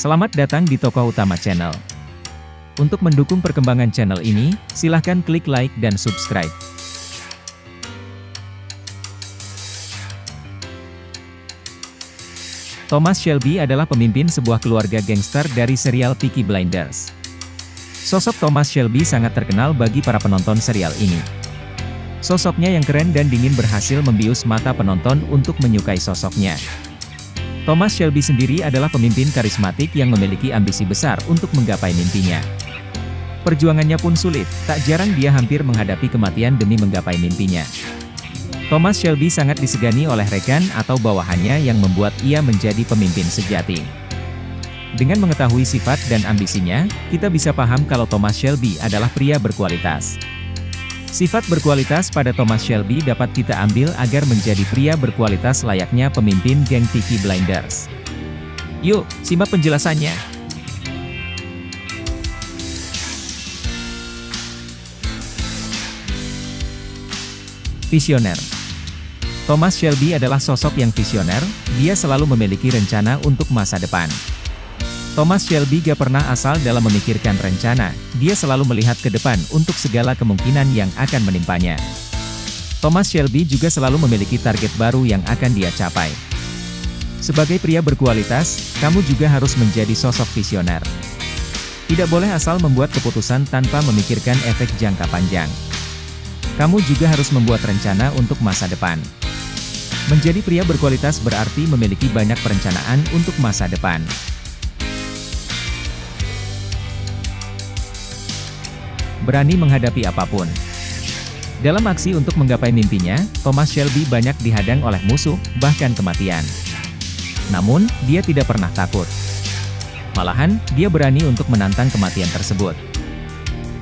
Selamat datang di tokoh utama channel. Untuk mendukung perkembangan channel ini, silahkan klik like dan subscribe. Thomas Shelby adalah pemimpin sebuah keluarga gangster dari serial Peaky Blinders. Sosok Thomas Shelby sangat terkenal bagi para penonton serial ini. Sosoknya yang keren dan dingin berhasil membius mata penonton untuk menyukai sosoknya. Thomas Shelby sendiri adalah pemimpin karismatik yang memiliki ambisi besar untuk menggapai mimpinya. Perjuangannya pun sulit, tak jarang dia hampir menghadapi kematian demi menggapai mimpinya. Thomas Shelby sangat disegani oleh rekan atau bawahannya yang membuat ia menjadi pemimpin sejati. Dengan mengetahui sifat dan ambisinya, kita bisa paham kalau Thomas Shelby adalah pria berkualitas. Sifat berkualitas pada Thomas Shelby dapat kita ambil agar menjadi pria berkualitas layaknya pemimpin geng Peaky Blinders. Yuk, simak penjelasannya. Visioner Thomas Shelby adalah sosok yang visioner, dia selalu memiliki rencana untuk masa depan. Thomas Shelby gak pernah asal dalam memikirkan rencana, dia selalu melihat ke depan untuk segala kemungkinan yang akan menimpanya. Thomas Shelby juga selalu memiliki target baru yang akan dia capai. Sebagai pria berkualitas, kamu juga harus menjadi sosok visioner. Tidak boleh asal membuat keputusan tanpa memikirkan efek jangka panjang. Kamu juga harus membuat rencana untuk masa depan. Menjadi pria berkualitas berarti memiliki banyak perencanaan untuk masa depan. Berani menghadapi apa pun. Dalam aksi untuk menggapai mimpinya, Thomas Shelby banyak dihadang oleh musuh, bahkan kematian. Namun, dia tidak pernah takut. Malahan, dia berani untuk menantang kematian tersebut.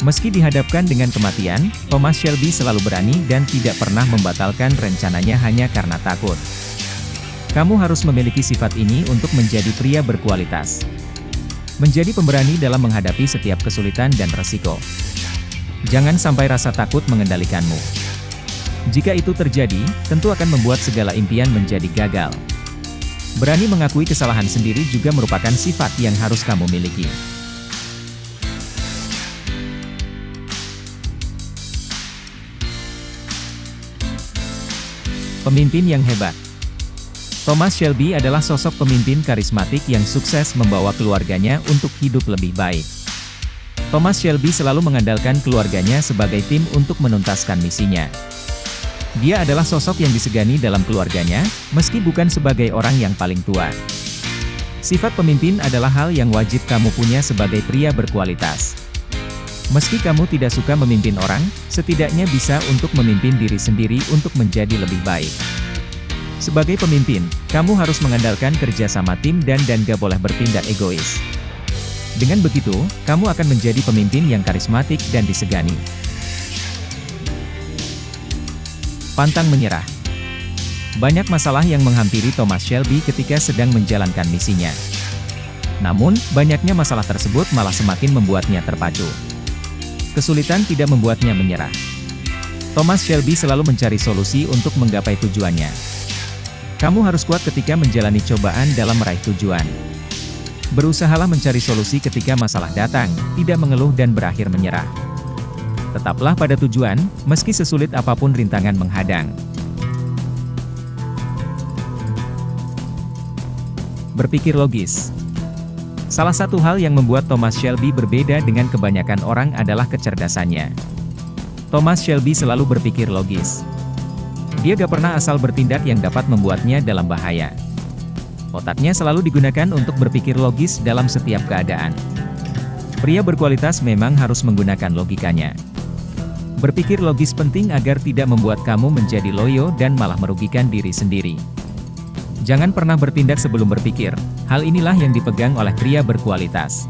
Meski dihadapkan dengan kematian, Thomas Shelby selalu berani dan tidak pernah membatalkan rencananya hanya karena takut. Kamu harus memiliki sifat ini untuk menjadi pria berkualitas. Menjadi pemberani dalam menghadapi setiap kesulitan dan resiko. Jangan sampai rasa takut mengendalikanmu. Jika itu terjadi, tentu akan membuat segala impian menjadi gagal. Berani mengakui kesalahan sendiri juga merupakan sifat yang harus kamu miliki. Pemimpin yang hebat Thomas Shelby adalah sosok pemimpin karismatik yang sukses membawa keluarganya untuk hidup lebih baik. Thomas Shelby selalu mengandalkan keluarganya sebagai tim untuk menuntaskan misinya. Dia adalah sosok yang disegani dalam keluarganya, meski bukan sebagai orang yang paling tua. Sifat pemimpin adalah hal yang wajib kamu punya sebagai pria berkualitas. Meski kamu tidak suka memimpin orang, setidaknya bisa untuk memimpin diri sendiri untuk menjadi lebih baik. Sebagai pemimpin, kamu harus mengandalkan kerja sama tim dan dan gak boleh bertindak egois. Dengan begitu, kamu akan menjadi pemimpin yang karismatik dan disegani. Pantang menyerah. Banyak masalah yang menghampiri Thomas Shelby ketika sedang menjalankan misinya. Namun, banyaknya masalah tersebut malah semakin membuatnya terpacu. Kesulitan tidak membuatnya menyerah. Thomas Shelby selalu mencari solusi untuk menggapai tujuannya. Kamu harus kuat ketika menjalani cobaan dalam meraih tujuan. Berusahalah mencari solusi ketika masalah datang, tidak mengeluh dan berakhir menyerah. Tetaplah pada tujuan, meski sesulit apa pun rintangan menghadang. Berpikir logis Salah satu hal yang membuat Thomas Shelby berbeda dengan kebanyakan orang adalah kecerdasannya. Thomas Shelby selalu berpikir logis. Dia gak pernah asal bertindak yang dapat membuatnya dalam bahaya. Otaknya selalu digunakan untuk berpikir logis dalam setiap keadaan. Pria berkualitas memang harus menggunakan logikanya. Berpikir logis penting agar tidak membuat kamu menjadi loyo dan malah merugikan diri sendiri. Jangan pernah bertindak sebelum berpikir, hal inilah yang dipegang oleh pria berkualitas.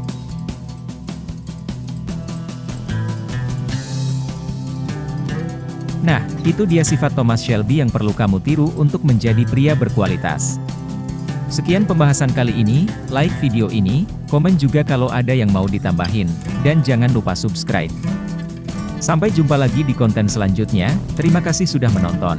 Nah, itu dia sifat Thomas Shelby yang perlu kamu tiru untuk menjadi pria berkualitas. Sekian pembahasan kali ini, like video ini, komen juga kalau ada yang mau ditambahin, dan jangan lupa subscribe. Sampai jumpa lagi di konten selanjutnya, terima kasih sudah menonton.